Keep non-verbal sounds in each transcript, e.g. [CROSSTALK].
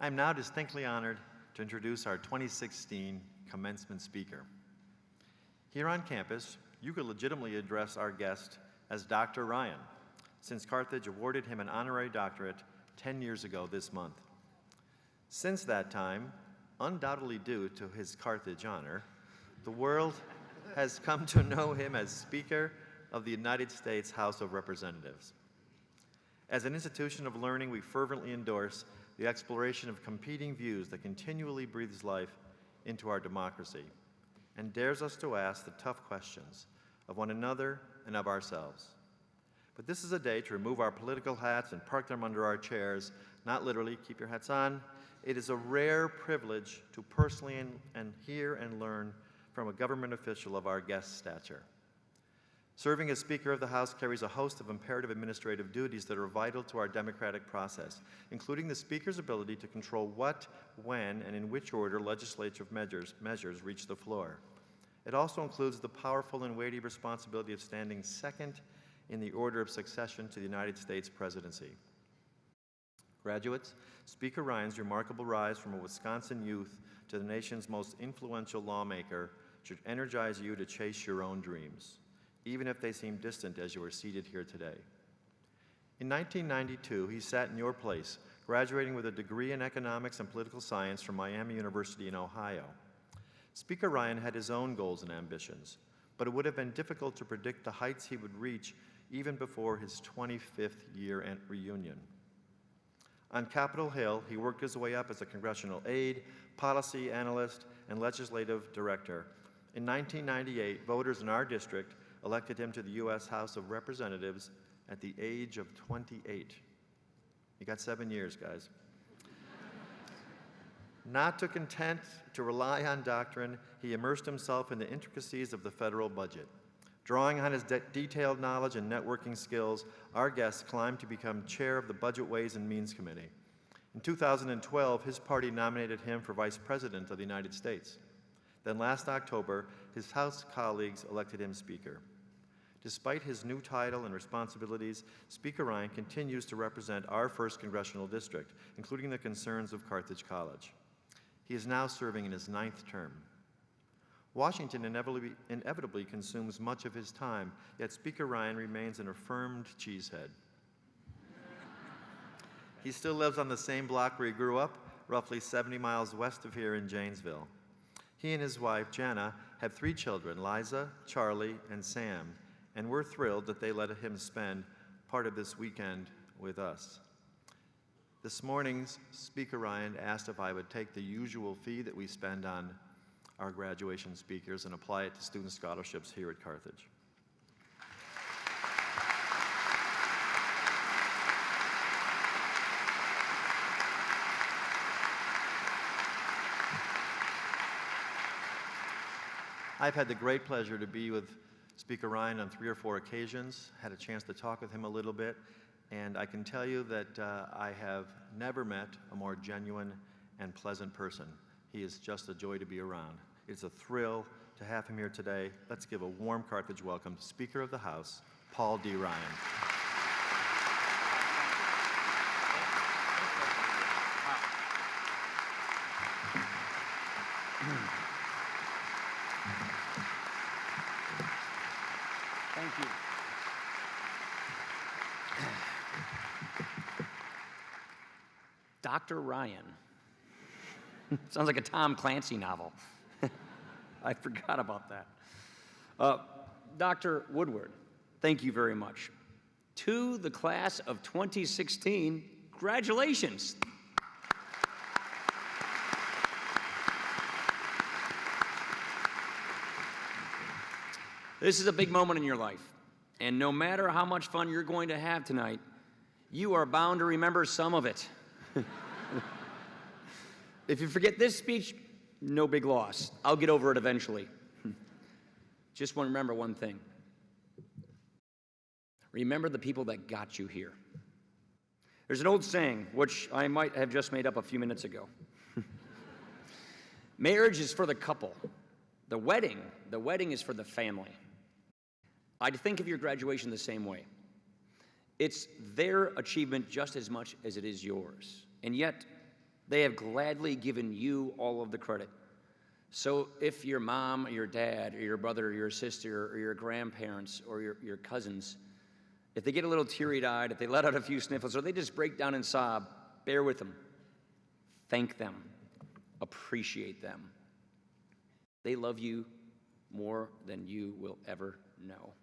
I am now distinctly honored to introduce our 2016 commencement speaker. Here on campus, you could legitimately address our guest as Dr. Ryan, since Carthage awarded him an honorary doctorate 10 years ago this month. Since that time, undoubtedly due to his Carthage honor, the world has come to know him as Speaker of the United States House of Representatives. As an institution of learning, we fervently endorse the exploration of competing views that continually breathes life into our democracy and dares us to ask the tough questions of one another and of ourselves. But this is a day to remove our political hats and park them under our chairs, not literally, keep your hats on. It is a rare privilege to personally and, and hear and learn from a government official of our guest stature. Serving as Speaker of the House carries a host of imperative administrative duties that are vital to our democratic process, including the Speaker's ability to control what, when, and in which order legislative measures, measures reach the floor. It also includes the powerful and weighty responsibility of standing second in the order of succession to the United States presidency. Graduates, Speaker Ryan's remarkable rise from a Wisconsin youth to the nation's most influential lawmaker should energize you to chase your own dreams even if they seem distant as you are seated here today. In 1992, he sat in your place, graduating with a degree in economics and political science from Miami University in Ohio. Speaker Ryan had his own goals and ambitions, but it would have been difficult to predict the heights he would reach even before his 25th year and reunion. On Capitol Hill, he worked his way up as a congressional aide, policy analyst, and legislative director. In 1998, voters in our district elected him to the U.S. House of Representatives at the age of 28. You got seven years, guys. Not to content to rely on doctrine, he immersed himself in the intricacies of the federal budget. Drawing on his de detailed knowledge and networking skills, our guest climbed to become chair of the Budget Ways and Means Committee. In 2012, his party nominated him for Vice President of the United States. Then last October, his House colleagues elected him Speaker. Despite his new title and responsibilities, Speaker Ryan continues to represent our 1st Congressional District, including the concerns of Carthage College. He is now serving in his ninth term. Washington inevitably, inevitably consumes much of his time, yet Speaker Ryan remains an affirmed cheesehead. he still lives on the same block where he grew up, roughly 70 miles west of here in Janesville. He and his wife, Janna, have three children, Liza, Charlie, and Sam, and we're thrilled that they let him spend part of this weekend with us. This morning's Speaker Ryan asked if I would take the usual fee that we spend on our graduation speakers and apply it to student scholarships here at Carthage. I've had the great pleasure to be with Speaker Ryan on three or four occasions, had a chance to talk with him a little bit, and I can tell you that uh, I have never met a more genuine and pleasant person. He is just a joy to be around. It's a thrill to have him here today. Let's give a warm Carthage welcome to Speaker of the House, Paul D. Ryan. Dr. Ryan. [LAUGHS] Sounds like a Tom Clancy novel. [LAUGHS] I forgot about that. Uh, Dr. Woodward, thank you very much. To the class of 2016, congratulations. This is a big moment in your life. And no matter how much fun you're going to have tonight, you are bound to remember some of it. [LAUGHS] if you forget this speech, no big loss. I'll get over it eventually. [LAUGHS] Just want to remember one thing. Remember the people that got you here. There's an old saying, which I might have just made up a few minutes ago. [LAUGHS] Marriage is for the couple. The wedding, the wedding is for the family. I think of your graduation the same way. It's their achievement just as much as it is yours. And yet, They have gladly given you all of the credit. So if your mom or your dad or your brother or your sister or your grandparents or your, your cousins, if they get a little teary eyed, if they let out a few sniffles, or they just break down and sob, bear with them. Thank them. Appreciate them. They love you more than you will ever know.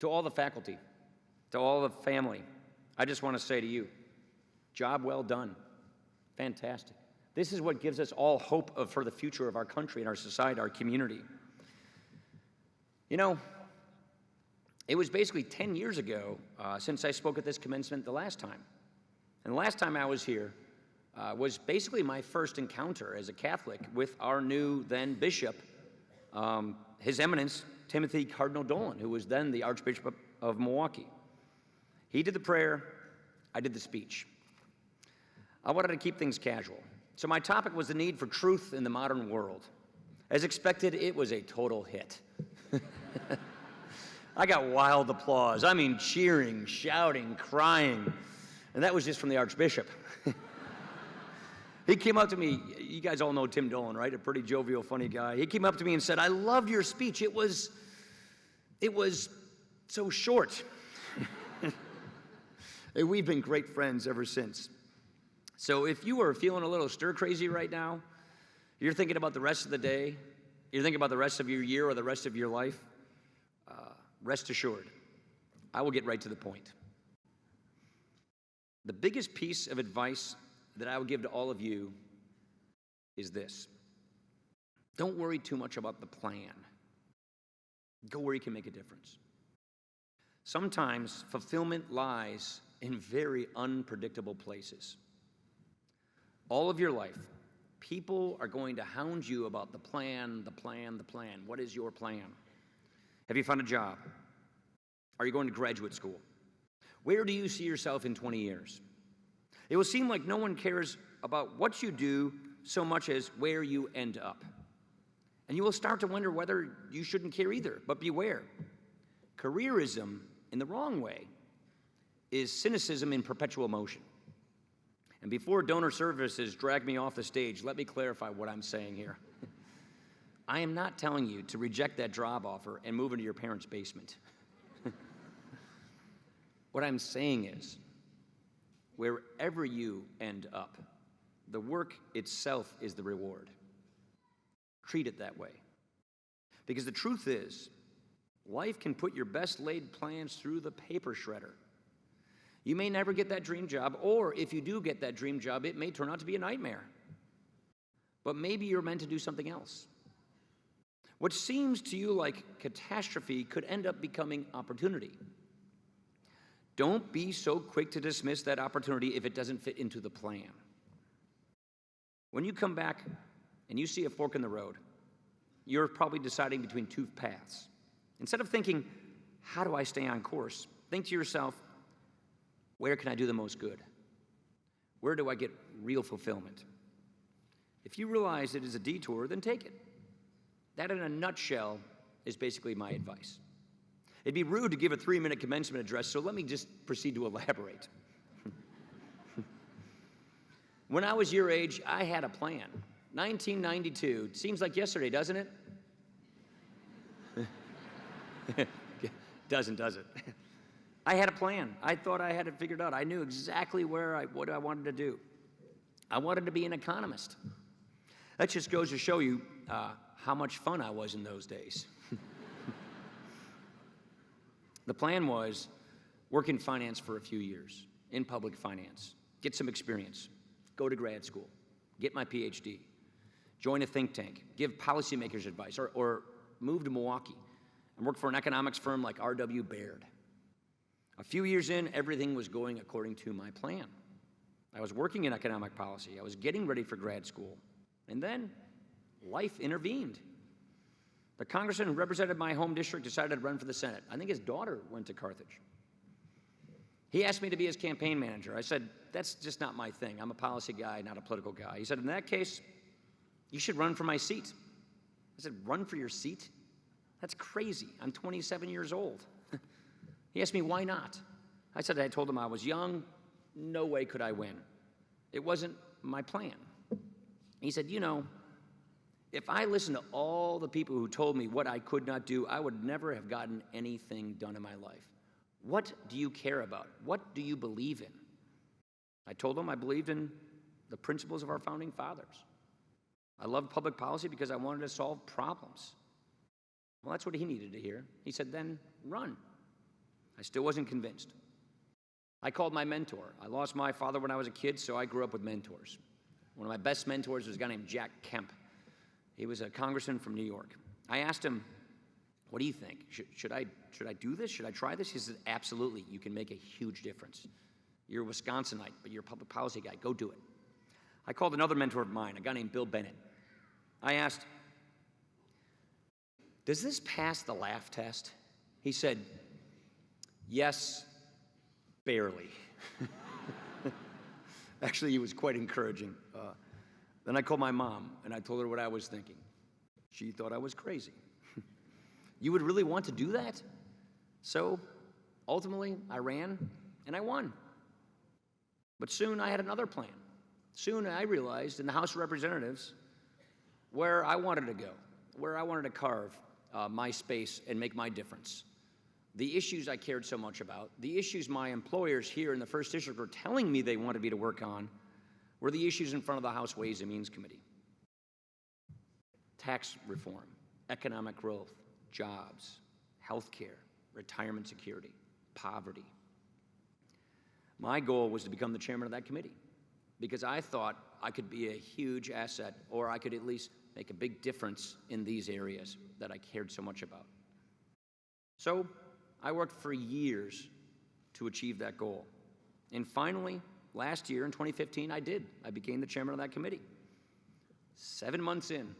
To all the faculty, to all the family, I just want to say to you job well done. Fantastic. This is what gives us all hope of, for the future of our country and our society, our community. You know, it was basically 10 years ago uh, since I spoke at this commencement the last time. And the last time I was here uh, was basically my first encounter as a Catholic with our new then bishop, um, His Eminence Timothy Cardinal Dolan, who was then the Archbishop of Milwaukee. He did the prayer, I did the speech. I wanted to keep things casual. So my topic was the need for truth in the modern world. As expected, it was a total hit. [LAUGHS] I got wild applause. I mean, cheering, shouting, crying. And that was just from the Archbishop. He came up to me, you guys all know Tim Dolan, right? A pretty jovial, funny guy. He came up to me and said, I loved your speech. It was, it was so short. [LAUGHS] and we've been great friends ever since. So if you are feeling a little stir crazy right now, you're thinking about the rest of the day, you're thinking about the rest of your year or the rest of your life, uh, rest assured, I will get right to the point. The biggest piece of advice that I would give to all of you is this don't worry too much about the plan, go where you can make a difference. Sometimes fulfillment lies in very unpredictable places. All of your life, people are going to hound you about the plan, the plan, the plan. What is your plan? Have you found a job? Are you going to graduate school? Where do you see yourself in 20 years? It will seem like no one cares about what you do so much as where you end up. And you will start to wonder whether you shouldn't care either. But beware careerism in the wrong way is cynicism in perpetual motion. And before donor services drag me off the stage, let me clarify what I'm saying here. [LAUGHS] I am not telling you to reject that job offer and move into your parents' basement. [LAUGHS] what I'm saying is, wherever you end up, the work itself is the reward. Treat it that way. Because the truth is, life can put your best laid plans through the paper shredder. You may never get that dream job, or if you do get that dream job, it may turn out to be a nightmare. But maybe you're meant to do something else. What seems to you like catastrophe could end up becoming opportunity. Don't be so quick to dismiss that opportunity if it doesn't fit into the plan. When you come back and you see a fork in the road, you're probably deciding between two paths. Instead of thinking, how do I stay on course? Think to yourself, where can I do the most good? Where do I get real fulfillment? If you realize it is a detour, then take it. That, in a nutshell, is basically my advice. It'd be rude to give a three minute commencement address, so let me just proceed to elaborate. [LAUGHS] when I was your age, I had a plan. 1992. Seems like yesterday, doesn't it? [LAUGHS] doesn't, does it? I had a plan. I thought I had it figured out. I knew exactly where I, what I wanted to do. I wanted to be an economist. That just goes to show you uh, how much fun I was in those days. The plan was work in finance for a few years, in public finance, get some experience, go to grad school, get my PhD, join a think tank, give policymakers advice, or, or move to Milwaukee and work for an economics firm like R.W. Baird. A few years in, everything was going according to my plan. I was working in economic policy, I was getting ready for grad school, and then life intervened. The congressman who represented my home district decided to run for the Senate. I think his daughter went to Carthage. He asked me to be his campaign manager. I said, That's just not my thing. I'm a policy guy, not a political guy. He said, In that case, you should run for my seat. I said, Run for your seat? That's crazy. I'm 27 years old. [LAUGHS] He asked me, why not? I said, I told him I was young, no way could I win. It wasn't my plan. He said, You know, if I listened to all the people who told me what I could not do, I would never have gotten anything done in my life. What do you care about? What do you believe in? I told him I believed in the principles of our founding fathers. I loved public policy because I wanted to solve problems. Well, that's what he needed to hear. He said, then run. I still wasn't convinced. I called my mentor. I lost my father when I was a kid, so I grew up with mentors. One of my best mentors was a guy named Jack Kemp. He was a congressman from New York. I asked him, What do you think? Should, should, I, should I do this? Should I try this? He said, Absolutely. You can make a huge difference. You're a Wisconsinite, but you're a public policy guy. Go do it. I called another mentor of mine, a guy named Bill Bennett. I asked, Does this pass the laugh test? He said, Yes, barely. [LAUGHS] Actually, he was quite encouraging. Uh, then I called my mom and I told her what I was thinking. She thought I was crazy. [LAUGHS] you would really want to do that? So ultimately, I ran and I won. But soon I had another plan. Soon I realized in the House of Representatives where I wanted to go, where I wanted to carve uh, my space and make my difference. The issues I cared so much about, the issues my employers here in the First District were telling me they wanted me to work on, were the issues in front of the House Ways and Means Committee tax reform, economic growth, jobs, health care, retirement security, poverty. My goal was to become the chairman of that committee because I thought I could be a huge asset or I could at least make a big difference in these areas that I cared so much about. So I worked for years to achieve that goal. And finally, last year in 2015, I did. I became the chairman of that committee. Seven months in,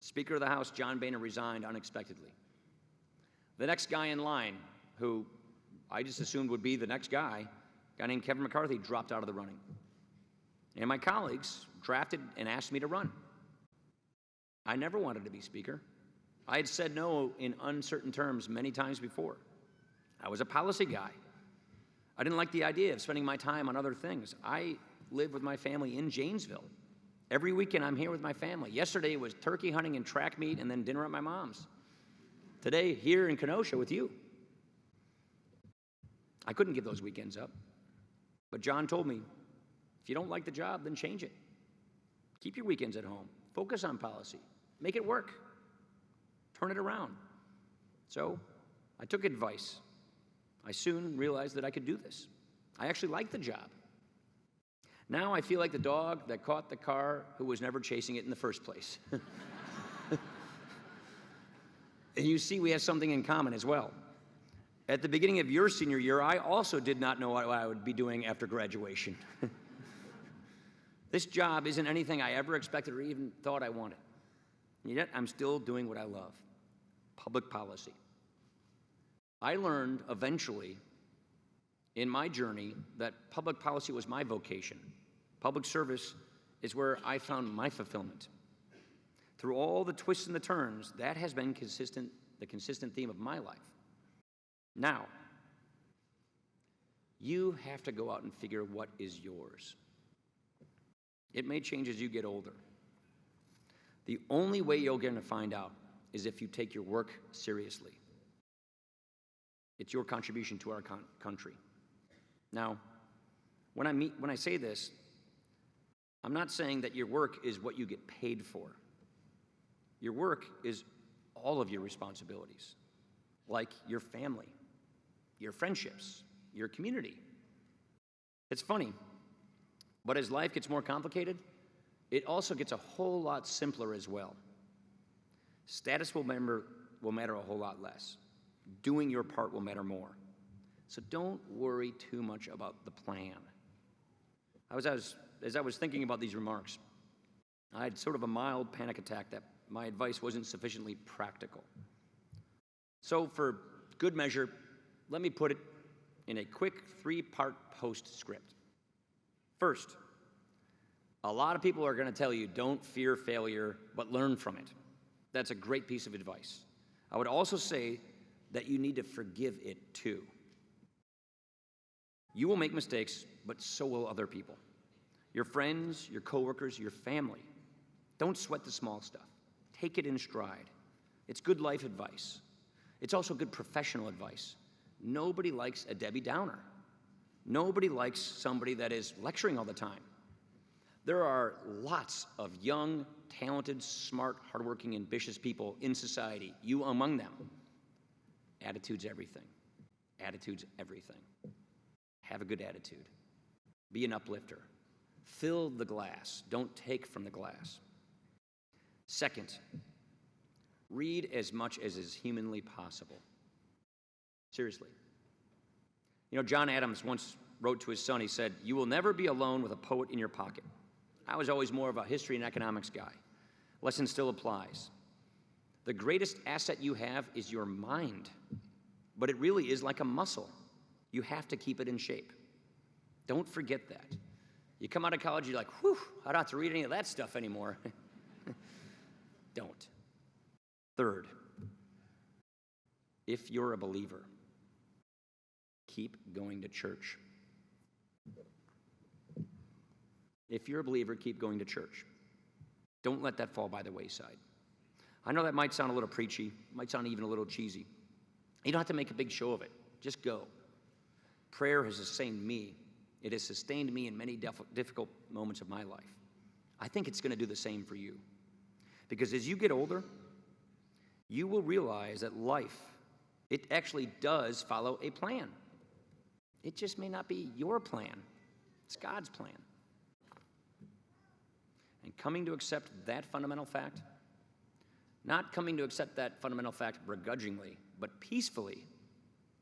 Speaker of the House John Boehner resigned unexpectedly. The next guy in line, who I just assumed would be the next guy, a guy named Kevin McCarthy, dropped out of the running. And my colleagues drafted and asked me to run. I never wanted to be Speaker. I had said no in uncertain terms many times before. I was a policy guy. I didn't like the idea of spending my time on other things. I live with my family in Janesville. Every weekend I'm here with my family. Yesterday was turkey hunting and track meet and then dinner at my mom's. Today, here in Kenosha with you. I couldn't give those weekends up. But John told me if you don't like the job, then change it. Keep your weekends at home. Focus on policy. Make it work. Turn it around. So I took advice. I soon realized that I could do this. I actually liked the job. Now I feel like the dog that caught the car who was never chasing it in the first place. [LAUGHS] and you see, we have something in common as well. At the beginning of your senior year, I also did not know what I would be doing after graduation. [LAUGHS] this job isn't anything I ever expected or even thought I wanted. And yet, I'm still doing what I love public policy. I learned eventually in my journey that public policy was my vocation. Public service is where I found my fulfillment. Through all the twists and the turns, that has been consistent, the consistent theme of my life. Now, you have to go out and figure what is yours. It may change as you get older. The only way you're going to find out is if you take your work seriously. It's your contribution to our con- country. Now, when I, meet, when I say this, I'm not saying that your work is what you get paid for. Your work is all of your responsibilities, like your family, your friendships, your community. It's funny, but as life gets more complicated, it also gets a whole lot simpler as well. Status will matter, will matter a whole lot less. Doing your part will matter more. So don't worry too much about the plan. I was, I was, as I was thinking about these remarks, I had sort of a mild panic attack that my advice wasn't sufficiently practical. So, for good measure, let me put it in a quick three part postscript. First, a lot of people are going to tell you don't fear failure, but learn from it. That's a great piece of advice. I would also say that you need to forgive it too. You will make mistakes, but so will other people. your friends, your coworkers, your family. Don't sweat the small stuff. Take it in stride. It's good life advice. It's also good professional advice. Nobody likes a Debbie Downer. Nobody likes somebody that is lecturing all the time. There are lots of young, talented, smart, hardworking, ambitious people in society, you among them. Attitude's everything. Attitude's everything. Have a good attitude. Be an uplifter. Fill the glass. Don't take from the glass. Second, read as much as is humanly possible. Seriously. You know, John Adams once wrote to his son, he said, You will never be alone with a poet in your pocket. I was always more of a history and economics guy. Lesson still applies. The greatest asset you have is your mind, but it really is like a muscle. You have to keep it in shape. Don't forget that. You come out of college, you're like, whew, I don't have to read any of that stuff anymore. [LAUGHS] don't. Third, if you're a believer, keep going to church. If you're a believer, keep going to church. Don't let that fall by the wayside. I know that might sound a little preachy, might sound even a little cheesy. You don't have to make a big show of it. Just go. Prayer has sustained me. It has sustained me in many difficult moments of my life. I think it's going to do the same for you. Because as you get older, you will realize that life, it actually does follow a plan. It just may not be your plan, it's God's plan. And coming to accept that fundamental fact, not coming to accept that fundamental fact begrudgingly, but peacefully,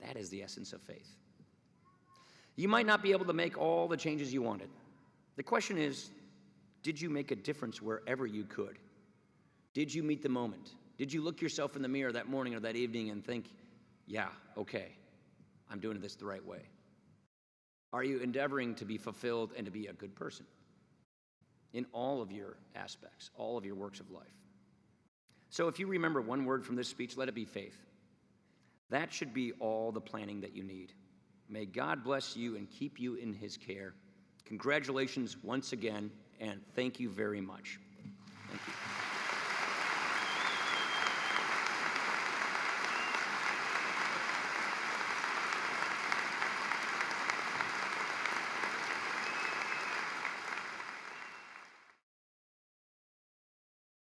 that is the essence of faith. You might not be able to make all the changes you wanted. The question is did you make a difference wherever you could? Did you meet the moment? Did you look yourself in the mirror that morning or that evening and think, yeah, okay, I'm doing this the right way? Are you endeavoring to be fulfilled and to be a good person in all of your aspects, all of your works of life? So, if you remember one word from this speech, let it be faith. That should be all the planning that you need. May God bless you and keep you in his care. Congratulations once again, and thank you very much. Thank you.